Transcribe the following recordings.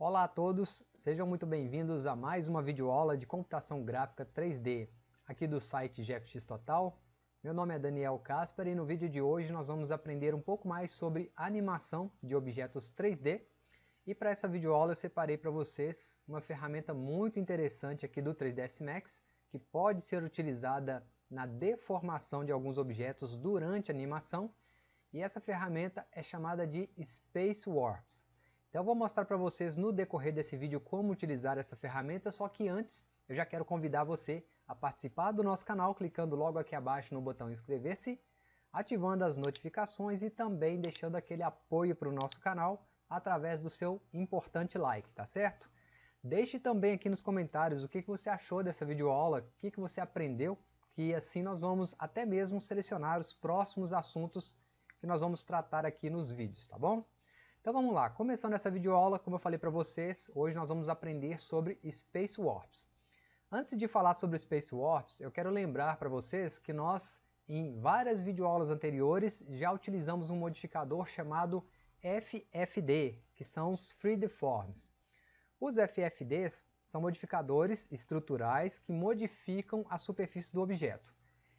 Olá a todos, sejam muito bem-vindos a mais uma videoaula de computação gráfica 3D aqui do site GFX Total. Meu nome é Daniel Casper e no vídeo de hoje nós vamos aprender um pouco mais sobre animação de objetos 3D e para essa videoaula eu separei para vocês uma ferramenta muito interessante aqui do 3ds Max que pode ser utilizada na deformação de alguns objetos durante a animação e essa ferramenta é chamada de Space Warps. Então eu vou mostrar para vocês no decorrer desse vídeo como utilizar essa ferramenta, só que antes eu já quero convidar você a participar do nosso canal clicando logo aqui abaixo no botão inscrever-se, ativando as notificações e também deixando aquele apoio para o nosso canal através do seu importante like, tá certo? Deixe também aqui nos comentários o que, que você achou dessa videoaula, o que, que você aprendeu, que assim nós vamos até mesmo selecionar os próximos assuntos que nós vamos tratar aqui nos vídeos, tá bom? Então vamos lá, começando essa videoaula, como eu falei para vocês, hoje nós vamos aprender sobre Space Warps. Antes de falar sobre Space Warps, eu quero lembrar para vocês que nós, em várias videoaulas anteriores, já utilizamos um modificador chamado FFD, que são os Freedeforms. Os FFDs são modificadores estruturais que modificam a superfície do objeto.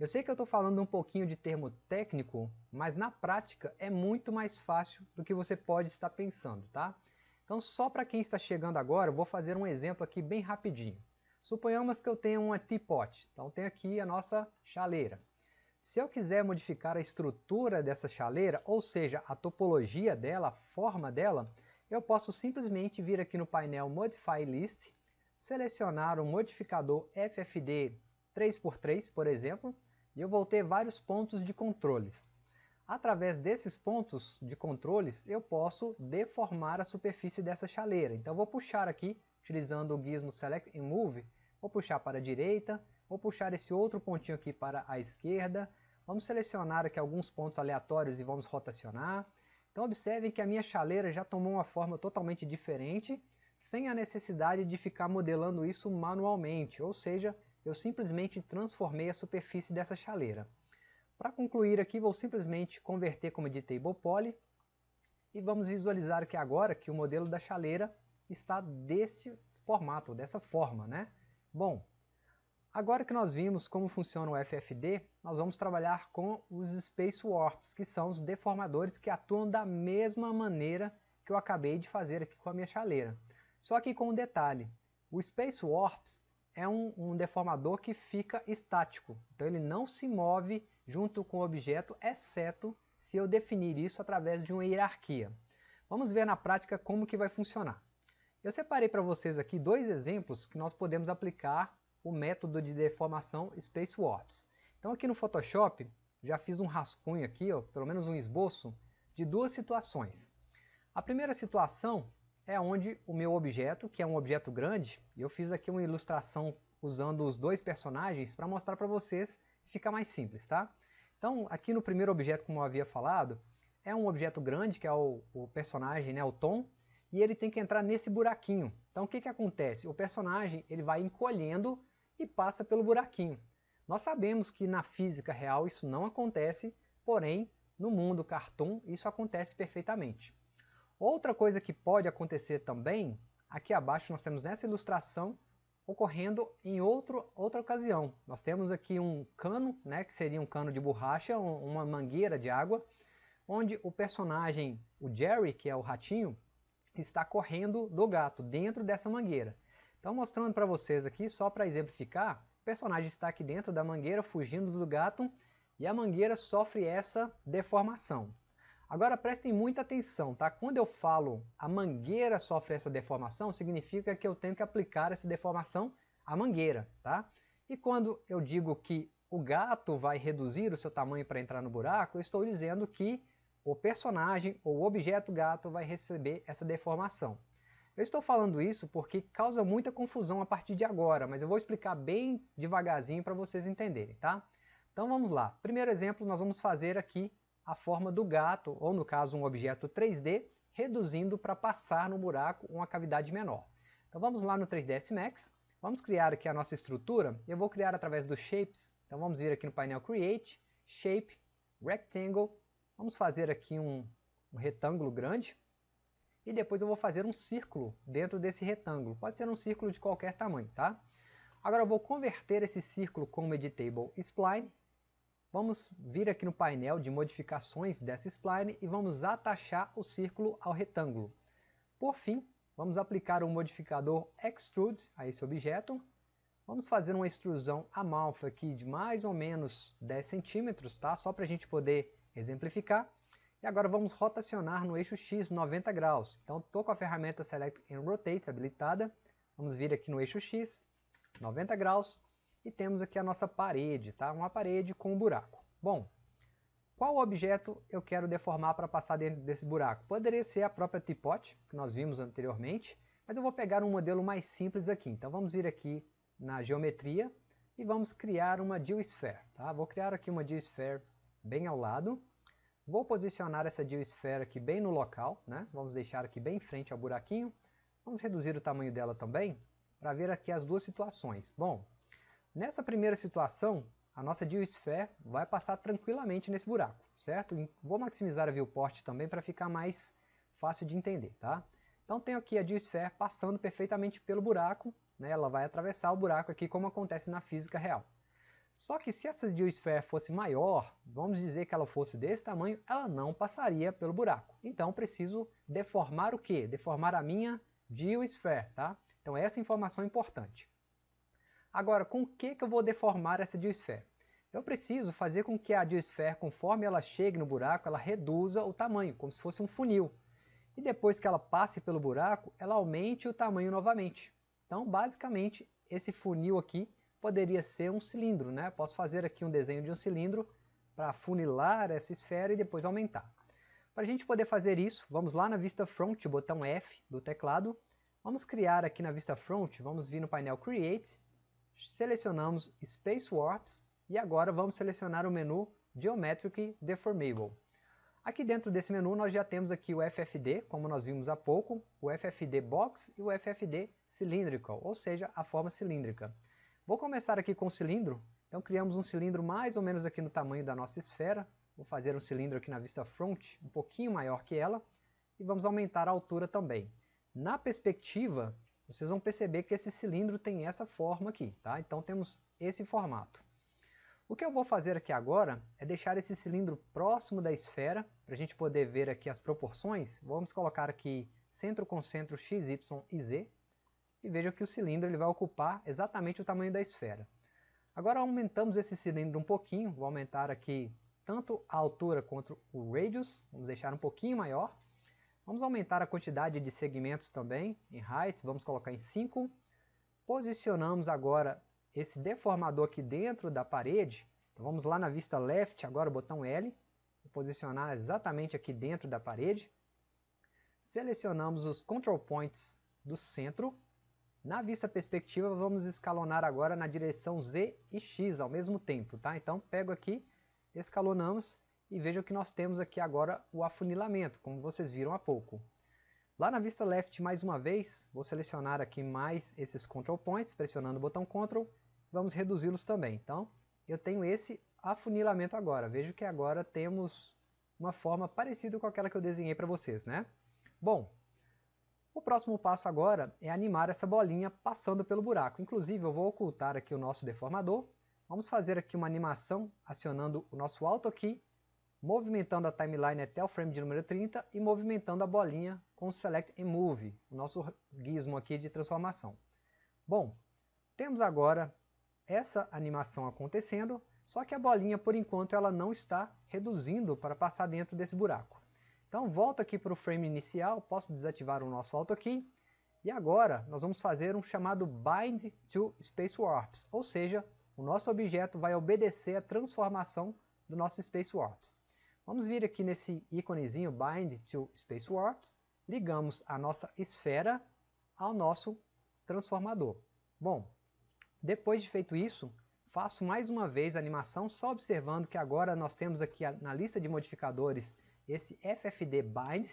Eu sei que eu estou falando um pouquinho de termo técnico, mas na prática é muito mais fácil do que você pode estar pensando, tá? Então só para quem está chegando agora, eu vou fazer um exemplo aqui bem rapidinho. Suponhamos que eu tenha uma teapot, então tem aqui a nossa chaleira. Se eu quiser modificar a estrutura dessa chaleira, ou seja, a topologia dela, a forma dela, eu posso simplesmente vir aqui no painel Modify List, selecionar o modificador FFD 3x3, por exemplo, eu vou ter vários pontos de controles. Através desses pontos de controles, eu posso deformar a superfície dessa chaleira. Então vou puxar aqui, utilizando o gizmo Select and Move, vou puxar para a direita, vou puxar esse outro pontinho aqui para a esquerda, vamos selecionar aqui alguns pontos aleatórios e vamos rotacionar. Então observem que a minha chaleira já tomou uma forma totalmente diferente, sem a necessidade de ficar modelando isso manualmente, ou seja, eu simplesmente transformei a superfície dessa chaleira. Para concluir aqui, vou simplesmente converter como editable poly e vamos visualizar aqui agora que o modelo da chaleira está desse formato, dessa forma. Né? Bom, agora que nós vimos como funciona o FFD, nós vamos trabalhar com os Space Warps, que são os deformadores que atuam da mesma maneira que eu acabei de fazer aqui com a minha chaleira. Só que com um detalhe, o Space Warps é um, um, deformador que fica estático. Então ele não se move junto com o objeto, exceto se eu definir isso através de uma hierarquia. Vamos ver na prática como que vai funcionar. Eu separei para vocês aqui dois exemplos que nós podemos aplicar o método de deformação Space Warps. Então aqui no Photoshop, já fiz um rascunho aqui, ó, pelo menos um esboço, de duas situações. A primeira situação é onde o meu objeto, que é um objeto grande, eu fiz aqui uma ilustração usando os dois personagens para mostrar para vocês ficar mais simples, tá? Então, aqui no primeiro objeto, como eu havia falado, é um objeto grande, que é o, o personagem, né, o Tom, e ele tem que entrar nesse buraquinho. Então, o que, que acontece? O personagem ele vai encolhendo e passa pelo buraquinho. Nós sabemos que na física real isso não acontece, porém, no mundo cartoon isso acontece perfeitamente. Outra coisa que pode acontecer também, aqui abaixo nós temos nessa ilustração, ocorrendo em outro, outra ocasião. Nós temos aqui um cano, né, que seria um cano de borracha, uma mangueira de água, onde o personagem, o Jerry, que é o ratinho, está correndo do gato dentro dessa mangueira. Então mostrando para vocês aqui, só para exemplificar, o personagem está aqui dentro da mangueira fugindo do gato e a mangueira sofre essa deformação. Agora prestem muita atenção, tá? Quando eu falo a mangueira sofre essa deformação, significa que eu tenho que aplicar essa deformação à mangueira, tá? E quando eu digo que o gato vai reduzir o seu tamanho para entrar no buraco, eu estou dizendo que o personagem ou o objeto gato vai receber essa deformação. Eu estou falando isso porque causa muita confusão a partir de agora, mas eu vou explicar bem devagarzinho para vocês entenderem, tá? Então vamos lá. Primeiro exemplo, nós vamos fazer aqui a forma do gato, ou no caso um objeto 3D, reduzindo para passar no buraco uma cavidade menor. Então vamos lá no 3ds Max, vamos criar aqui a nossa estrutura, eu vou criar através dos Shapes, então vamos vir aqui no painel Create, Shape, Rectangle, vamos fazer aqui um, um retângulo grande, e depois eu vou fazer um círculo dentro desse retângulo. Pode ser um círculo de qualquer tamanho, tá? Agora eu vou converter esse círculo como Editable Spline. Vamos vir aqui no painel de modificações dessa spline e vamos atachar o círculo ao retângulo. Por fim, vamos aplicar o modificador Extrude a esse objeto. Vamos fazer uma extrusão amorfa aqui de mais ou menos 10 centímetros, tá? só para a gente poder exemplificar. E agora vamos rotacionar no eixo X 90 graus. Então estou com a ferramenta Select and Rotate habilitada. Vamos vir aqui no eixo X 90 graus e temos aqui a nossa parede, tá? uma parede com um buraco. Bom, qual objeto eu quero deformar para passar dentro desse buraco? Poderia ser a própria teapot, que nós vimos anteriormente, mas eu vou pegar um modelo mais simples aqui. Então vamos vir aqui na geometria e vamos criar uma geosphere. Tá? Vou criar aqui uma geosphere bem ao lado. Vou posicionar essa geosphere aqui bem no local, né? vamos deixar aqui bem em frente ao buraquinho. Vamos reduzir o tamanho dela também, para ver aqui as duas situações. Bom, nessa primeira situação, a nossa geosphere vai passar tranquilamente nesse buraco, certo? Vou maximizar a viewport também para ficar mais fácil de entender, tá? Então tenho aqui a geosphere passando perfeitamente pelo buraco, né? ela vai atravessar o buraco aqui como acontece na física real. Só que se essa geosphere fosse maior, vamos dizer que ela fosse desse tamanho, ela não passaria pelo buraco. Então preciso deformar o quê? Deformar a minha geosphere, tá? Então essa informação é importante. Agora, com o que, que eu vou deformar essa geosphere? Eu preciso fazer com que a geosphere, conforme ela chegue no buraco, ela reduza o tamanho, como se fosse um funil. E depois que ela passe pelo buraco, ela aumente o tamanho novamente. Então, basicamente, esse funil aqui poderia ser um cilindro. Né? Posso fazer aqui um desenho de um cilindro para funilar essa esfera e depois aumentar. Para a gente poder fazer isso, vamos lá na vista front, botão F do teclado, Vamos criar aqui na vista front, vamos vir no painel Create, selecionamos Space Warps e agora vamos selecionar o menu Geometric Deformable. Aqui dentro desse menu nós já temos aqui o FFD, como nós vimos há pouco, o FFD Box e o FFD Cylindrical, ou seja, a forma cilíndrica. Vou começar aqui com o cilindro, então criamos um cilindro mais ou menos aqui no tamanho da nossa esfera, vou fazer um cilindro aqui na vista front, um pouquinho maior que ela, e vamos aumentar a altura também. Na perspectiva, vocês vão perceber que esse cilindro tem essa forma aqui, tá? Então temos esse formato. O que eu vou fazer aqui agora é deixar esse cilindro próximo da esfera, para a gente poder ver aqui as proporções. Vamos colocar aqui centro com centro x, y e z, e veja que o cilindro ele vai ocupar exatamente o tamanho da esfera. Agora aumentamos esse cilindro um pouquinho, vou aumentar aqui tanto a altura quanto o radius, vamos deixar um pouquinho maior, Vamos aumentar a quantidade de segmentos também, em height, vamos colocar em 5. Posicionamos agora esse deformador aqui dentro da parede. Então vamos lá na vista left, agora o botão L. Posicionar exatamente aqui dentro da parede. Selecionamos os control points do centro. Na vista perspectiva, vamos escalonar agora na direção Z e X ao mesmo tempo. Tá? Então pego aqui, escalonamos e vejam que nós temos aqui agora o afunilamento, como vocês viram há pouco. Lá na vista left, mais uma vez, vou selecionar aqui mais esses control points, pressionando o botão Ctrl, vamos reduzi-los também. Então, eu tenho esse afunilamento agora. Vejo que agora temos uma forma parecida com aquela que eu desenhei para vocês, né? Bom, o próximo passo agora é animar essa bolinha passando pelo buraco. Inclusive, eu vou ocultar aqui o nosso deformador. Vamos fazer aqui uma animação acionando o nosso Auto Key movimentando a timeline até o frame de número 30 e movimentando a bolinha com o Select and Move, o nosso gizmo aqui de transformação. Bom, temos agora essa animação acontecendo, só que a bolinha por enquanto ela não está reduzindo para passar dentro desse buraco. Então volto aqui para o frame inicial, posso desativar o nosso Auto Key, e agora nós vamos fazer um chamado Bind to Space Warps, ou seja, o nosso objeto vai obedecer a transformação do nosso Space Warps. Vamos vir aqui nesse íconezinho Bind to Space Warps, ligamos a nossa esfera ao nosso transformador. Bom, depois de feito isso, faço mais uma vez a animação, só observando que agora nós temos aqui na lista de modificadores esse FFD Bind,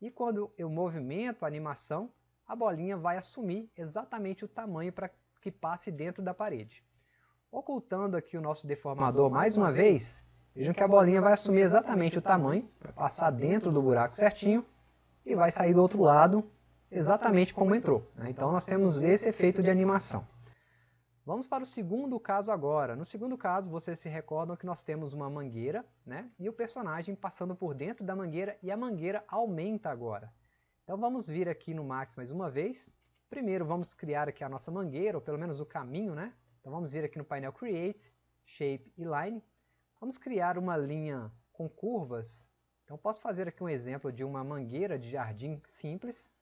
e quando eu movimento a animação, a bolinha vai assumir exatamente o tamanho para que passe dentro da parede. Ocultando aqui o nosso deformador mais uma vez, Vejam que a bolinha vai assumir exatamente o tamanho, vai passar dentro do buraco certinho. e vai sair do outro lado exatamente como entrou. Né? Então nós temos esse efeito de animação. Vamos para o segundo caso agora. No segundo caso, vocês se recordam que nós temos uma mangueira, né? E o personagem passando por dentro da mangueira e a mangueira aumenta agora. Então vamos vir aqui no Max mais uma vez. Primeiro vamos criar aqui a nossa mangueira, ou pelo menos o caminho, né? Então vamos vir aqui no painel Create, Shape e Line. Vamos criar uma linha com curvas. Então posso fazer aqui um exemplo de uma mangueira de jardim simples.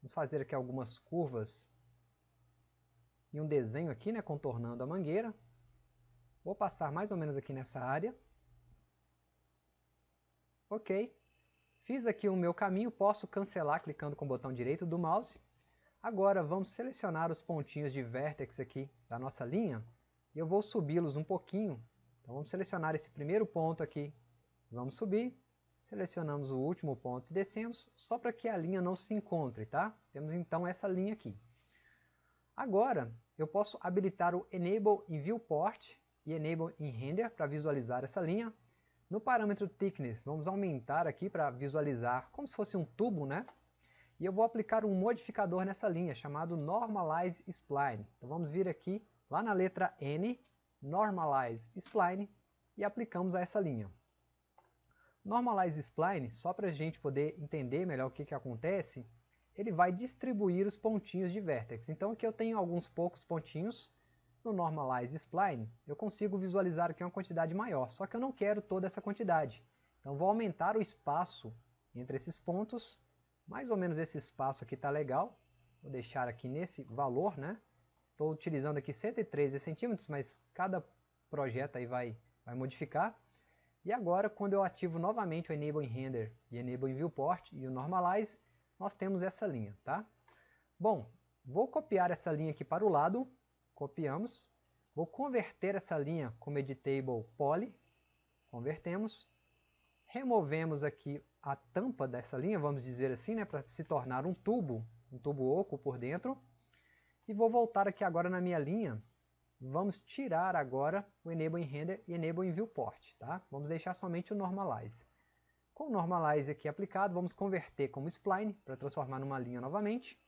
Vamos fazer aqui algumas curvas e um desenho aqui, né, contornando a mangueira. Vou passar mais ou menos aqui nessa área. Ok. Fiz aqui o meu caminho, posso cancelar clicando com o botão direito do mouse. Agora vamos selecionar os pontinhos de vértex aqui da nossa linha e eu vou subi-los um pouquinho. Então vamos selecionar esse primeiro ponto aqui, vamos subir, selecionamos o último ponto e descemos, só para que a linha não se encontre, tá? Temos então essa linha aqui. Agora, eu posso habilitar o Enable em Viewport e Enable em Render para visualizar essa linha. No parâmetro Thickness, vamos aumentar aqui para visualizar como se fosse um tubo, né? E eu vou aplicar um modificador nessa linha, chamado Normalize Spline. Então vamos vir aqui, lá na letra N, Normalize Spline, e aplicamos a essa linha. Normalize Spline, só para a gente poder entender melhor o que, que acontece, ele vai distribuir os pontinhos de vértex. Então aqui eu tenho alguns poucos pontinhos, no Normalize Spline eu consigo visualizar aqui uma quantidade maior, só que eu não quero toda essa quantidade. Então vou aumentar o espaço entre esses pontos, mais ou menos esse espaço aqui está legal, vou deixar aqui nesse valor, né? Estou utilizando aqui 113 centímetros, mas cada projeto aí vai, vai modificar. E agora, quando eu ativo novamente o Enable em Render e Enable em Viewport e o Normalize, nós temos essa linha, tá? Bom, vou copiar essa linha aqui para o lado, copiamos, vou converter essa linha como editable poly, convertemos, removemos aqui a tampa dessa linha, vamos dizer assim, né, para se tornar um tubo, um tubo oco por dentro, e vou voltar aqui agora na minha linha, vamos tirar agora o Enable em Render e Enable em Viewport, tá? Vamos deixar somente o Normalize. Com o Normalize aqui aplicado, vamos converter como Spline para transformar numa linha novamente.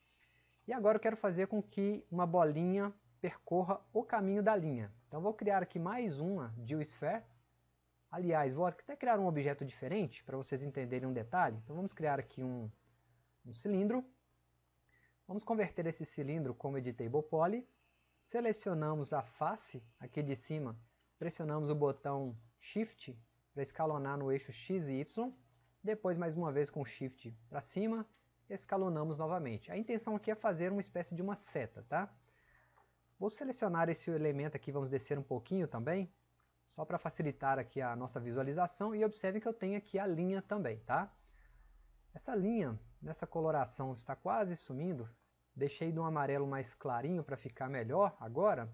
E agora eu quero fazer com que uma bolinha percorra o caminho da linha. Então vou criar aqui mais uma GeoSphere. Aliás, vou até criar um objeto diferente para vocês entenderem um detalhe. Então vamos criar aqui um, um cilindro. Vamos converter esse cilindro como Editable Poly. Selecionamos a face aqui de cima, pressionamos o botão Shift para escalonar no eixo X e Y, depois mais uma vez com Shift para cima, escalonamos novamente. A intenção aqui é fazer uma espécie de uma seta, tá? Vou selecionar esse elemento aqui, vamos descer um pouquinho também, só para facilitar aqui a nossa visualização, e observe que eu tenho aqui a linha também, tá? Essa linha, nessa coloração, está quase sumindo, deixei de um amarelo mais clarinho para ficar melhor agora,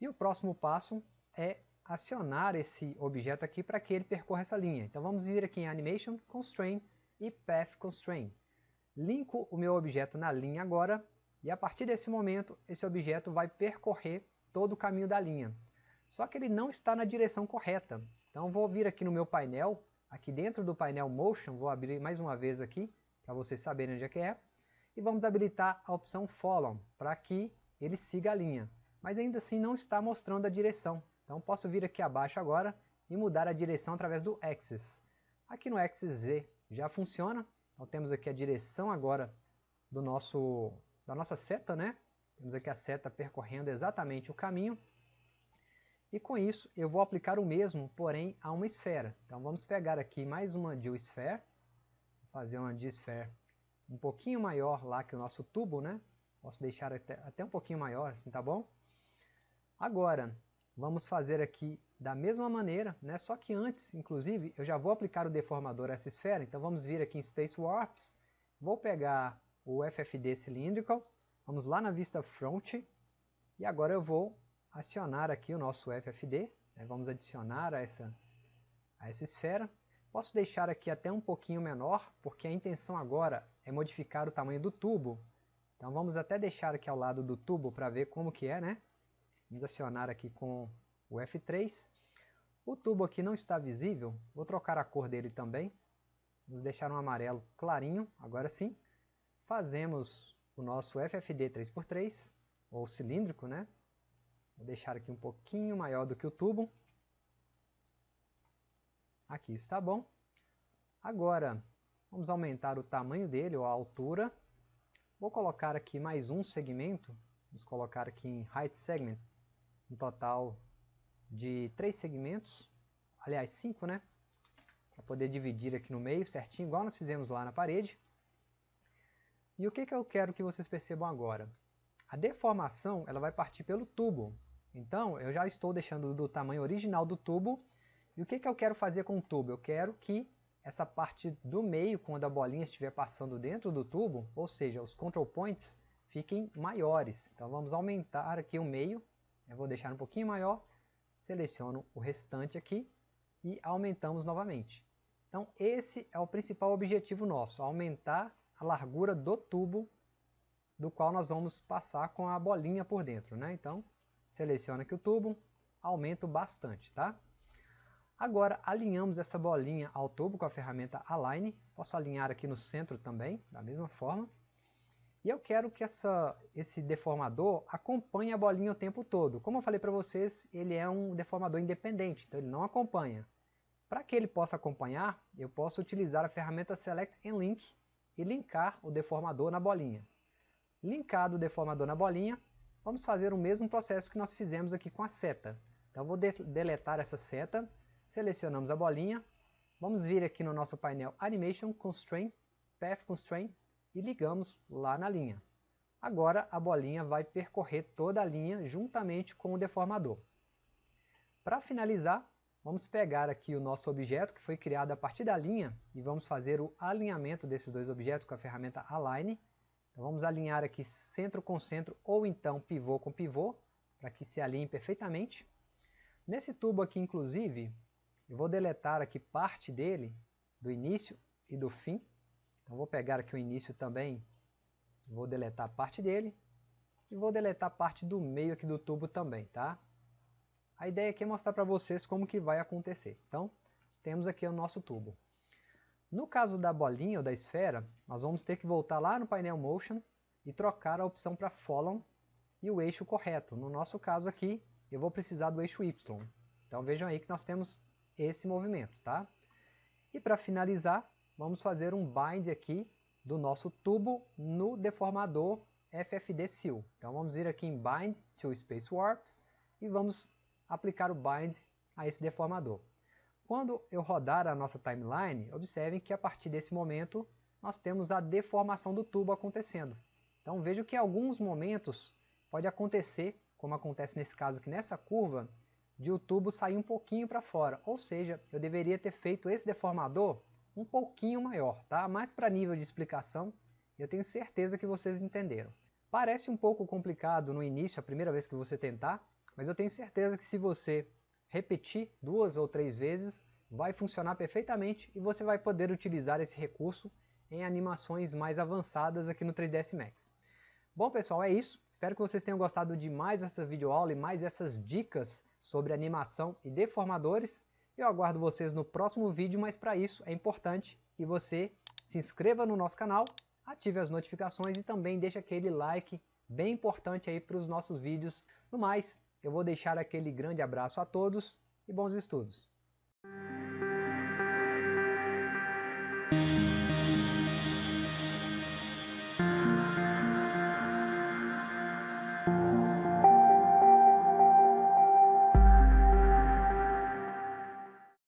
e o próximo passo é acionar esse objeto aqui para que ele percorra essa linha. Então vamos vir aqui em Animation, Constraint e Path Constraint. Linko o meu objeto na linha agora, e a partir desse momento, esse objeto vai percorrer todo o caminho da linha. Só que ele não está na direção correta. Então vou vir aqui no meu painel, aqui dentro do painel Motion, vou abrir mais uma vez aqui, para vocês saberem onde é que é, e vamos habilitar a opção Follow, para que ele siga a linha. Mas ainda assim não está mostrando a direção. Então posso vir aqui abaixo agora e mudar a direção através do Axis. Aqui no Axis Z já funciona. Então temos aqui a direção agora do nosso, da nossa seta, né? Temos aqui a seta percorrendo exatamente o caminho. E com isso eu vou aplicar o mesmo, porém a uma esfera. Então vamos pegar aqui mais uma GeoSphere, fazer uma GeoSphere um pouquinho maior lá que o nosso tubo, né? Posso deixar até, até um pouquinho maior, assim tá bom? Agora, vamos fazer aqui da mesma maneira, né? só que antes, inclusive, eu já vou aplicar o deformador a essa esfera, então vamos vir aqui em Space Warps, vou pegar o FFD Cylindrical, vamos lá na vista Front, e agora eu vou acionar aqui o nosso FFD, né? vamos adicionar a essa, a essa esfera, posso deixar aqui até um pouquinho menor, porque a intenção agora é modificar o tamanho do tubo, então vamos até deixar aqui ao lado do tubo para ver como que é, né? Vamos acionar aqui com o F3. O tubo aqui não está visível, vou trocar a cor dele também. Vamos deixar um amarelo clarinho, agora sim. Fazemos o nosso FFD 3x3, ou cilíndrico, né? Vou deixar aqui um pouquinho maior do que o tubo. Aqui está bom. Agora, vamos aumentar o tamanho dele, ou a altura. Vou colocar aqui mais um segmento. Vamos colocar aqui em Height Segment, um total de três segmentos. Aliás, cinco, né? Para poder dividir aqui no meio certinho, igual nós fizemos lá na parede. E o que, que eu quero que vocês percebam agora? A deformação ela vai partir pelo tubo. Então, eu já estou deixando do tamanho original do tubo. E o que, que eu quero fazer com o tubo? Eu quero que essa parte do meio, quando a bolinha estiver passando dentro do tubo, ou seja, os control points, fiquem maiores. Então, vamos aumentar aqui o meio. Eu vou deixar um pouquinho maior. Seleciono o restante aqui e aumentamos novamente. Então, esse é o principal objetivo nosso, aumentar a largura do tubo do qual nós vamos passar com a bolinha por dentro. Né? Então, seleciona aqui o tubo, aumento bastante. Tá? Agora, alinhamos essa bolinha ao tubo com a ferramenta Align. Posso alinhar aqui no centro também, da mesma forma. E eu quero que essa, esse deformador acompanhe a bolinha o tempo todo. Como eu falei para vocês, ele é um deformador independente, então ele não acompanha. Para que ele possa acompanhar, eu posso utilizar a ferramenta Select and Link e linkar o deformador na bolinha. Linkado o deformador na bolinha, vamos fazer o mesmo processo que nós fizemos aqui com a seta. Então vou de deletar essa seta, selecionamos a bolinha, vamos vir aqui no nosso painel Animation Constraint, Path Constraint e ligamos lá na linha. Agora a bolinha vai percorrer toda a linha juntamente com o deformador. Para finalizar, vamos pegar aqui o nosso objeto que foi criado a partir da linha e vamos fazer o alinhamento desses dois objetos com a ferramenta Align. Então vamos alinhar aqui centro com centro ou então pivô com pivô para que se alinhe perfeitamente. Nesse tubo aqui, inclusive, eu vou deletar aqui parte dele, do início e do fim. Então vou pegar aqui o início também, vou deletar parte dele e vou deletar parte do meio aqui do tubo também, tá? A ideia aqui é mostrar para vocês como que vai acontecer. Então, temos aqui o nosso tubo. No caso da bolinha ou da esfera, nós vamos ter que voltar lá no painel Motion e trocar a opção para Follow e o eixo correto. No nosso caso aqui, eu vou precisar do eixo Y. Então vejam aí que nós temos esse movimento, tá? E para finalizar, vamos fazer um bind aqui do nosso tubo no deformador FFD Seal. Então vamos vir aqui em Bind to Space Warps e vamos aplicar o bind a esse deformador. Quando eu rodar a nossa timeline, observem que a partir desse momento nós temos a deformação do tubo acontecendo. Então vejo que em alguns momentos pode acontecer, como acontece nesse caso aqui nessa curva, de o tubo sair um pouquinho para fora. Ou seja, eu deveria ter feito esse deformador um pouquinho maior, tá? Mais para nível de explicação, eu tenho certeza que vocês entenderam. Parece um pouco complicado no início, a primeira vez que você tentar, mas eu tenho certeza que se você repetir duas ou três vezes, vai funcionar perfeitamente e você vai poder utilizar esse recurso em animações mais avançadas aqui no 3ds Max. Bom pessoal, é isso. Espero que vocês tenham gostado de mais essa videoaula e mais essas dicas sobre animação e deformadores. Eu aguardo vocês no próximo vídeo, mas para isso é importante que você se inscreva no nosso canal, ative as notificações e também deixe aquele like bem importante aí para os nossos vídeos. No mais, eu vou deixar aquele grande abraço a todos e bons estudos.